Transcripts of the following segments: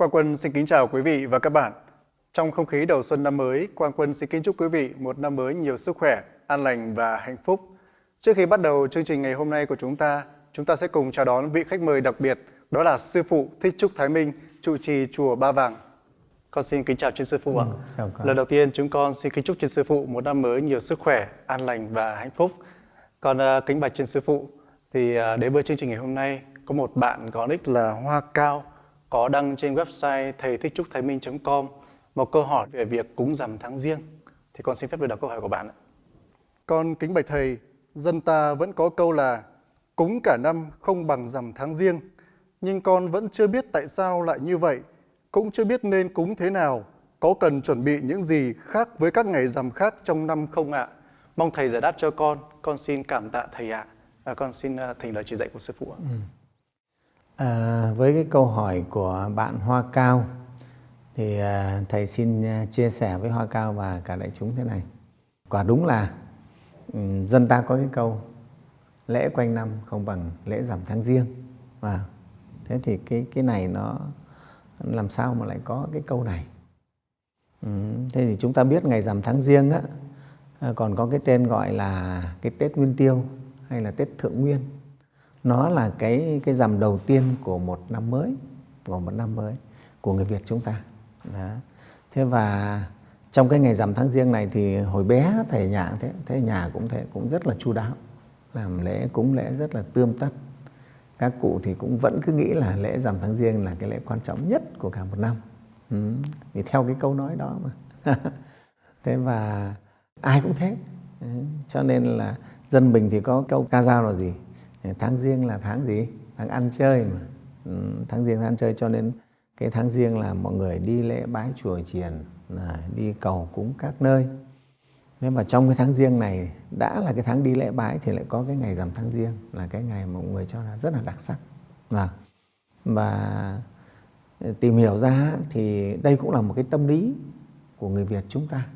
Quang Quân xin kính chào quý vị và các bạn. Trong không khí đầu xuân năm mới, Quang Quân xin kính chúc quý vị một năm mới nhiều sức khỏe, an lành và hạnh phúc. Trước khi bắt đầu chương trình ngày hôm nay của chúng ta, chúng ta sẽ cùng chào đón vị khách mời đặc biệt, đó là Sư Phụ Thích Trúc Thái Minh, trụ trì Chùa Ba Vàng. Con xin kính chào trên Sư Phụ ạ. Ừ. Lần đầu tiên chúng con xin kính chúc trên Sư Phụ một năm mới nhiều sức khỏe, an lành và hạnh phúc. Còn uh, kính bạch trên Sư Phụ, thì uh, đến với chương trình ngày hôm nay, có một bạn có nick là Hoa Cao, có đăng trên website thầy thích trúc thái minh.com một câu hỏi về việc cúng rằm tháng riêng. Thì con xin phép được đọc câu hỏi của bạn ạ. Con kính bạch thầy, dân ta vẫn có câu là cúng cả năm không bằng rằm tháng riêng. Nhưng con vẫn chưa biết tại sao lại như vậy, cũng chưa biết nên cúng thế nào, có cần chuẩn bị những gì khác với các ngày rằm khác trong năm không ạ? Mong thầy giải đáp cho con, con xin cảm tạ thầy ạ. À, con xin uh, thành lời chỉ dạy của sư phụ ạ. Ừ. À, với cái câu hỏi của bạn Hoa Cao thì à, thầy xin à, chia sẻ với Hoa Cao và cả đại chúng thế này. Quả đúng là um, dân ta có cái câu lễ quanh năm không bằng lễ giảm tháng riêng. Và thế thì cái cái này nó làm sao mà lại có cái câu này? Ừ, thế thì chúng ta biết ngày giảm tháng riêng á à, còn có cái tên gọi là cái Tết Nguyên Tiêu hay là Tết Thượng Nguyên nó là cái cái rằm đầu tiên của một năm mới, của một năm mới của người Việt chúng ta đó. thế và trong cái ngày rằm tháng riêng này thì hồi bé thầy nhà thế thế nhà cũng thế, cũng rất là chu đáo, làm lễ cúng lễ rất là tươm tất các cụ thì cũng vẫn cứ nghĩ là lễ rằm tháng riêng là cái lễ quan trọng nhất của cả một năm ừ. vì theo cái câu nói đó mà thế và ai cũng thế ừ. cho nên là dân mình thì có câu ca dao là gì tháng riêng là tháng gì? Tháng ăn chơi mà. Ừ, tháng riêng tháng ăn chơi cho nên cái tháng riêng là mọi người đi lễ bái chùa chiền đi cầu cúng các nơi. Nhưng mà trong cái tháng riêng này đã là cái tháng đi lễ bái thì lại có cái ngày rằm tháng riêng là cái ngày mà mọi người cho là rất là đặc sắc. Vâng. Và và tìm hiểu ra thì đây cũng là một cái tâm lý của người Việt chúng ta.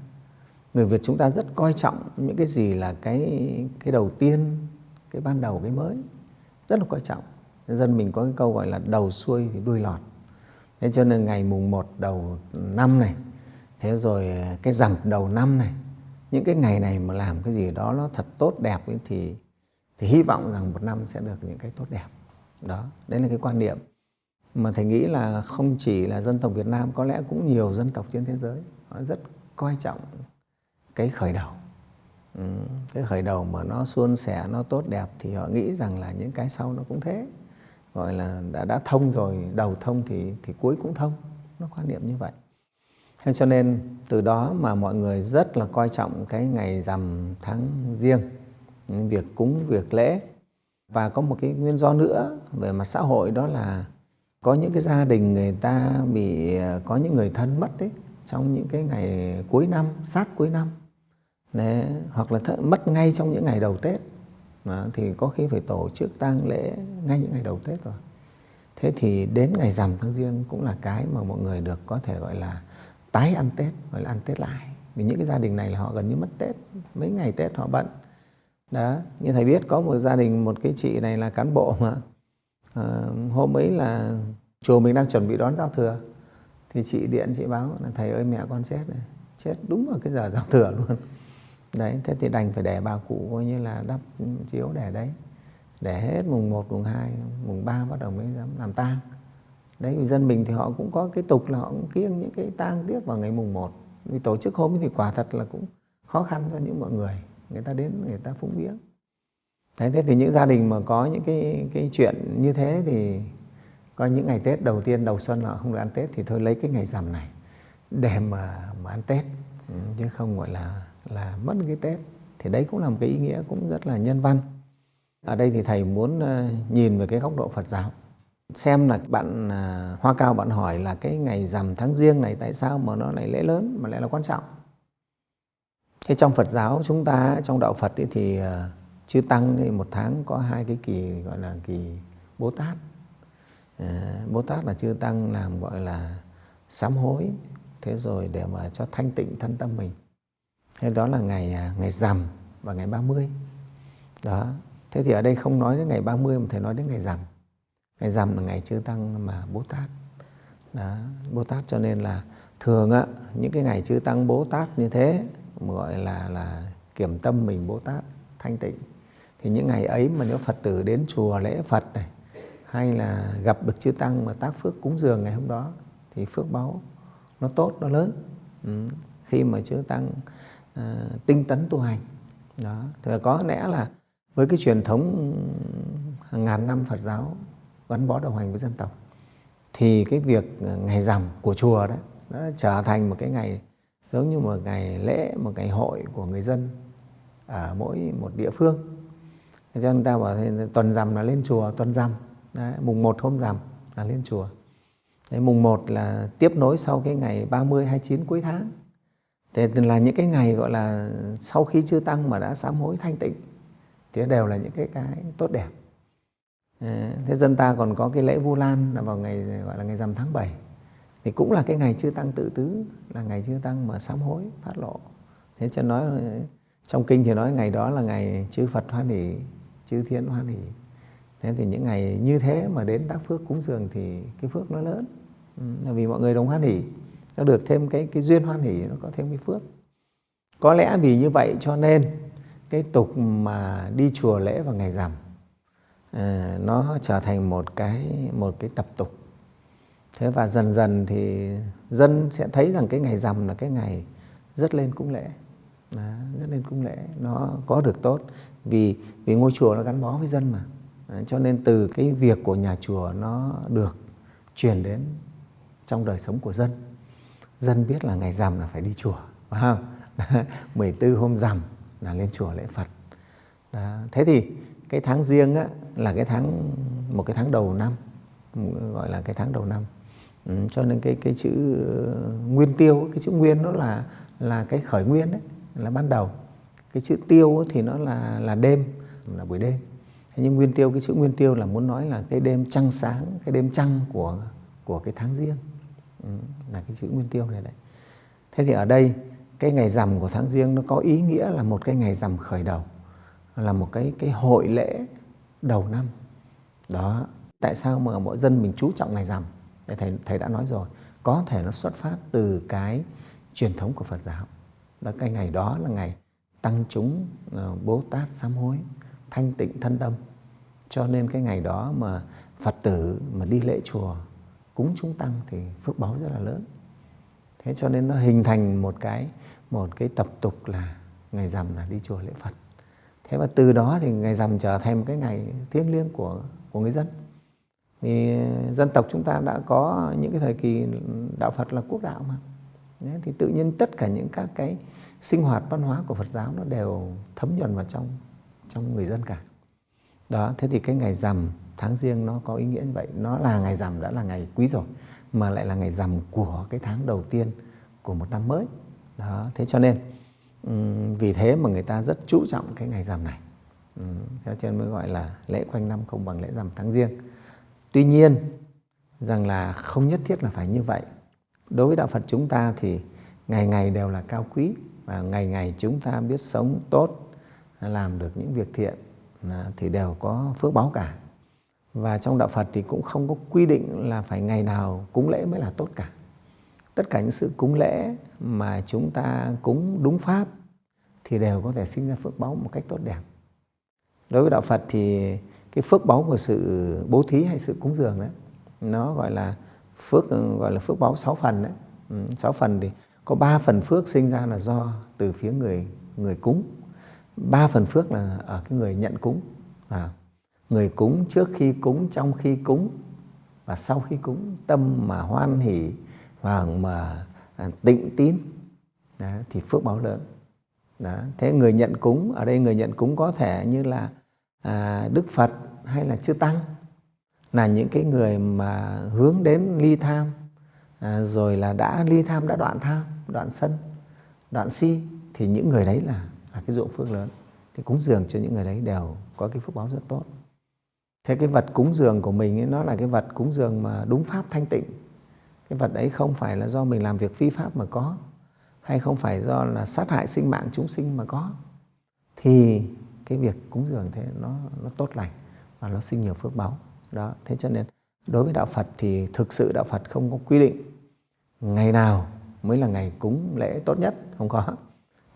Người Việt chúng ta rất coi trọng những cái gì là cái cái đầu tiên cái ban đầu, cái mới, rất là quan trọng. Dân mình có cái câu gọi là đầu xuôi thì đuôi lọt. Thế cho nên ngày mùng 1 đầu năm này, thế rồi à, cái rằm đầu năm này, những cái ngày này mà làm cái gì đó nó thật tốt đẹp ấy thì thì hy vọng rằng một năm sẽ được những cái tốt đẹp. Đó, đấy là cái quan niệm. Mà thầy nghĩ là không chỉ là dân tộc Việt Nam, có lẽ cũng nhiều dân tộc trên thế giới, họ rất coi trọng cái khởi đầu. Ừ, cái khởi đầu mà nó suôn sẻ nó tốt đẹp thì họ nghĩ rằng là những cái sau nó cũng thế. Gọi là đã đã thông rồi đầu thông thì thì cuối cũng thông. Nó quan niệm như vậy. Thế cho nên từ đó mà mọi người rất là coi trọng cái ngày rằm tháng riêng việc cúng việc lễ. Và có một cái nguyên do nữa về mặt xã hội đó là có những cái gia đình người ta bị à, có những người thân mất đấy trong những cái ngày cuối năm sát cuối năm. Đấy, hoặc là mất ngay trong những ngày đầu Tết mà thì có khi phải tổ chức tang lễ ngay những ngày đầu Tết rồi. Thế thì đến ngày rằm tháng riêng cũng là cái mà mọi người được có thể gọi là tái ăn Tết, gọi là ăn Tết lại. Vì những cái gia đình này là họ gần như mất Tết, mấy ngày Tết họ bận. Đó, như thầy biết có một gia đình, một cái chị này là cán bộ mà à, hôm ấy là chùa mình đang chuẩn bị đón giao thừa thì chị điện chị báo là thầy ơi mẹ con chết này, chết đúng vào cái giờ giao thừa luôn đấy thế thì đành phải để bà cụ coi như là đắp chiếu để đấy. Để hết mùng 1, mùng 2, mùng 3 bắt đầu mới dám làm tang. Đấy dân mình thì họ cũng có cái tục là họ cũng kiêng những cái tang tiếp vào ngày mùng 1 vì tổ chức hôm thì quả thật là cũng khó khăn cho những mọi người. Người ta đến người ta phúng viếng. Đấy thế thì những gia đình mà có những cái cái chuyện như thế thì có những ngày Tết đầu tiên đầu xuân họ không được ăn Tết thì thôi lấy cái ngày rằm này để mà mà ăn Tết. Ừ, chứ không gọi là là mất cái Tết. Thì đấy cũng là một cái ý nghĩa cũng rất là nhân văn. Ở đây thì thầy muốn ờ, nhìn về cái góc độ Phật giáo. Xem là bạn à, Hoa Cao bạn hỏi là cái ngày rằm tháng riêng này tại sao mà nó lại lễ lớn, mà lại là quan trọng? Thế trong Phật giáo chúng ta, trong đạo Phật ấy thì ờ, chư tăng thì một tháng có hai cái kỳ gọi là kỳ Bố Tát. Ờ, Bố Tát là chư tăng làm gọi là sám hối, thế rồi để mà cho thanh tịnh thân tâm mình thế đó là ngày à, ngày rằm và ngày 30 đó. Thế thì ở đây không nói đến ngày 30 mà thầy nói đến ngày rằm. Ngày rằm là ngày chư tăng mà bố tát. Đó, Bồ Tát cho nên là thường á những cái ngày chư tăng Bồ Tát như thế gọi là là kiểm tâm mình Bồ Tát thanh tịnh. Thì những ngày ấy mà nếu Phật tử đến chùa lễ Phật này hay là gặp được chư tăng mà tác phước cúng dường ngày hôm đó thì phước báo nó tốt nó lớn. Ừ. khi mà chư tăng uh, tinh tấn tu hành. Đó. Thì có lẽ là với cái truyền thống hàng ngàn năm Phật giáo gắn bó đồng hành với dân tộc thì cái việc ờ, ngày rằm của chùa đó nó trở thành một cái ngày giống như một ngày lễ một ngày hội của người dân ở mỗi một địa phương. Cho nên ta bảo thế, tuần rằm là lên chùa tuần rằm mùng một hôm rằm là lên chùa. Đấy, mùng một là tiếp nối sau cái ngày 30 29 cuối tháng. Thế là những cái ngày, gọi là, sau khi chưa tăng mà đã sám hối thanh tịnh, thì đều là những cái cái tốt đẹp. Ờ, thế dân ta còn có cái lễ vu lan là vào ngày, gọi là ngày rằm tháng 7 thì cũng là cái ngày chưa tăng tự tứ, là ngày chưa tăng mà sám hối, phát lộ. Thế cho nói, trong kinh thì nói ngày đó là ngày chư Phật hoan hỷ, chư thiên hoan hỷ. Thế thì những ngày như thế mà đến tác phước cúng dường thì cái phước nó lớn. Là vì mọi người đồng hoan hỷ nó được thêm cái cái duyên hoan hỷ nó có thêm cái phước. Có lẽ vì như vậy cho nên cái tục mà đi chùa lễ vào ngày rằm à, nó trở thành một cái một cái tập tục. Thế và dần dần thì dân sẽ thấy rằng cái ngày rằm là cái ngày rất lên cúng lễ. Đó, rất lên cúng lễ. Nó có được tốt vì vì ngôi chùa nó gắn bó với dân mà. À, cho nên từ cái việc của nhà chùa nó được truyền đến trong đời sống của dân dân biết là ngày rằm là phải đi chùa phải không? 14 hôm rằm là lên chùa lễ Phật. Đó. thế thì cái tháng riêng á, là cái tháng một cái tháng đầu năm gọi là cái tháng đầu năm. Ừ, cho nên cái cái chữ ờ, nguyên tiêu cái chữ nguyên nó là là cái khởi nguyên đấy là ban đầu. Cái chữ tiêu thì nó là là đêm là buổi đêm. Thế nhưng nguyên tiêu cái chữ nguyên tiêu là muốn nói là cái đêm trăng sáng cái đêm trăng của của cái tháng riêng. Ừ, là cái chữ nguyên tiêu này đấy. Thế thì ở đây, cái ngày rằm của tháng riêng nó có ý nghĩa là một cái ngày rằm khởi đầu, là một cái cái hội lễ đầu năm. Đó, tại sao mà mọi dân mình chú trọng ngày rằm? Thầy thầy đã nói rồi, có thể nó xuất phát từ cái truyền thống của Phật giáo. Đó, cái ngày đó là ngày tăng chúng ờ, Bố Tát sám hối, thanh tịnh thân tâm. Cho nên cái ngày đó mà Phật tử mà đi lễ chùa cúng chúng tăng thì phước báo rất là lớn. Thế cho nên nó hình thành một cái một cái tập tục là ngày rằm là đi chùa lễ Phật. Thế và từ đó thì ngày rằm trở thành một cái ngày thiêng liêng của của người dân. Thì dân tộc chúng ta đã có những cái thời kỳ đạo Phật là quốc đạo mà. Đấy, thì tự nhiên tất cả những các cái sinh hoạt văn hóa của Phật giáo nó đều thấm nhuần vào trong trong người dân cả. Đó thế thì cái ngày rằm tháng riêng nó có ý nghĩa như vậy. Nó là ngày rằm, đã là ngày quý rồi, mà lại là ngày rằm của cái tháng đầu tiên của một năm mới. Đó, thế cho nên vì thế mà người ta rất chú trọng cái ngày rằm này. Theo cho nên mới gọi là lễ quanh năm không bằng lễ rằm tháng riêng. Tuy nhiên, rằng là không nhất thiết là phải như vậy. Đối với đạo phật chúng ta thì ngày ngày đều là cao quý và ngày ngày chúng ta biết sống tốt, làm được những việc thiện à, thì đều có phước báo cả và trong đạo phật thì cũng không có quy định là phải ngày nào cúng lễ mới là tốt cả tất cả những sự cúng lễ mà chúng ta cúng đúng pháp thì đều có thể sinh ra phước báu một cách tốt đẹp. Đối với đạo Phật thì cái phước báu của sự bố thí hay sự cúng dường đấy nó gọi là phước gọi là phước báu sáu phần đấy. Ừ, sáu phần thì có ba phần phước sinh ra là do từ phía người người cúng. ba phần phước là ở cái người nhận cúng. À, người cúng trước khi cúng, trong khi cúng. Và sau khi cúng tâm mà hoan hỷ và mà à, tịnh tín. Đó, thì phước báo lớn. Đó. thế người nhận cúng ở đây người nhận cúng có thể như là à, đức phật hay là chư tăng là những cái người mà hướng đến ly tham à, rồi là đã ly tham đã đoạn tham đoạn sân đoạn si thì những người đấy là là cái dụng phước lớn. Thì cúng dường cho những người đấy đều có cái phước báo rất tốt thế cái vật cúng dường của mình ấy, nó là cái vật cúng dường mà đúng pháp thanh tịnh. Cái vật ấy không phải là do mình làm việc phi pháp mà có hay không phải do là sát hại sinh mạng chúng sinh mà có. Thì cái việc cúng dường thế nó nó tốt lành và nó sinh nhiều phước báu. Đó thế cho nên đối với đạo Phật thì thực sự đạo Phật không có quy định ngày nào mới là ngày cúng lễ tốt nhất không có.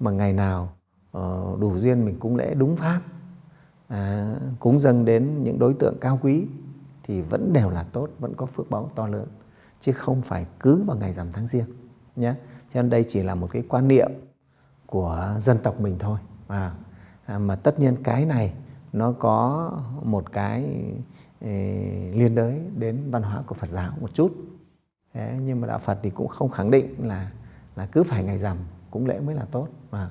Mà ngày nào ờ, đủ duyên mình cúng lễ đúng pháp à, cúng dâng đến những đối tượng cao quý thì vẫn đều là tốt vẫn có phước báo to lớn chứ không phải cứ vào ngày rằm tháng riêng nhé cho nên đây chỉ là một cái quan niệm của dân tộc mình thôi. À, à, mà tất nhiên cái này nó có một cái ê, liên đới đến văn hóa của Phật giáo một chút. Thế, nhưng mà đạo Phật thì cũng không khẳng định là là cứ phải ngày rằm cúng lễ mới là tốt. Mà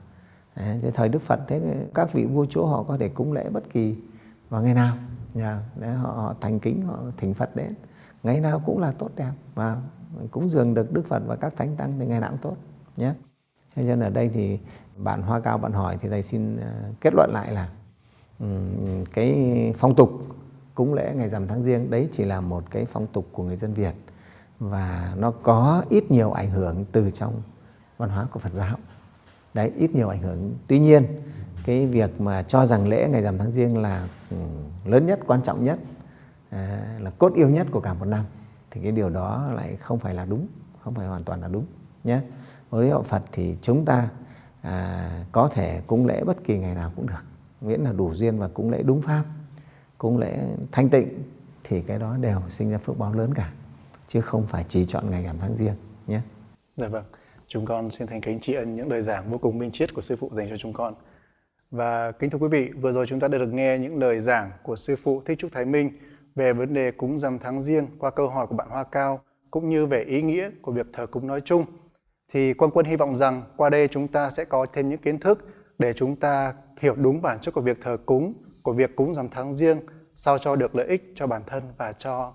thế thời Đức Phật thế các vị vua chúa họ có thể cúng lễ bất kỳ vào ngày nào. Nhà để họ, họ thành kính họ thỉnh Phật đến. Ngày nào cũng là tốt đẹp và cúng dường được Đức Phật và các thánh tăng thì ngày nào cũng tốt nhé. Thế cho nên ở đây thì bạn Hoa Cao bạn hỏi thì thầy xin ờ, kết luận lại là cái phong tục cúng lễ ngày rằm tháng riêng đấy chỉ là một cái phong tục của người dân Việt và nó có ít nhiều ảnh hưởng từ trong văn hóa của Phật giáo đấy ít nhiều ảnh hưởng. Tuy nhiên cái việc mà cho rằng lễ ngày rằm tháng riêng là ừ, lớn nhất quan trọng nhất à, là cốt yếu nhất của cả một năm thì cái điều đó lại không phải là đúng không phải hoàn toàn là đúng nhé với đạo Phật thì chúng ta à, có thể cúng lễ bất kỳ ngày nào cũng được miễn là đủ duyên và cúng lễ đúng pháp cúng lễ thanh tịnh thì cái đó đều sinh ra phước báo lớn cả chứ không phải chỉ chọn ngày rằm tháng riêng nhé. Dạ vâng, chúng con xin thành kính tri ân những lời giảng vô cùng minh triết của sư phụ dành cho chúng con. Và kính thưa quý vị, vừa rồi chúng ta đã được nghe những lời giảng của sư phụ Thích Trúc Thái Minh về vấn đề cúng rằm tháng riêng qua câu hỏi của bạn Hoa Cao cũng như về ý nghĩa của việc thờ cúng nói chung. Thì Quang Quân hy vọng rằng qua đây chúng ta sẽ có thêm những kiến thức để chúng ta hiểu đúng bản chất của việc thờ cúng, của việc cúng rằm tháng riêng sao cho được lợi ích cho bản thân và cho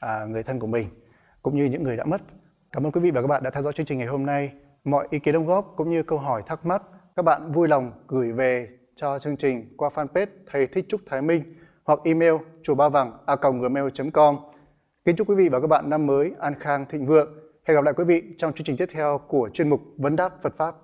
à, người thân của mình, cũng như những người đã mất. Cảm ơn quý vị và các bạn đã theo dõi chương trình ngày hôm nay. Mọi ý kiến đóng góp cũng như câu hỏi thắc mắc, các bạn vui lòng gửi về cho chương trình qua fanpage Thầy Thích Trúc Thái Minh hoặc email chùa ba vàng a gmail.com. Kính chúc quý vị và các bạn năm mới an khang thịnh vượng. Hẹn gặp lại quý vị trong chương trình tiếp theo của chuyên mục Vấn đáp Phật Pháp.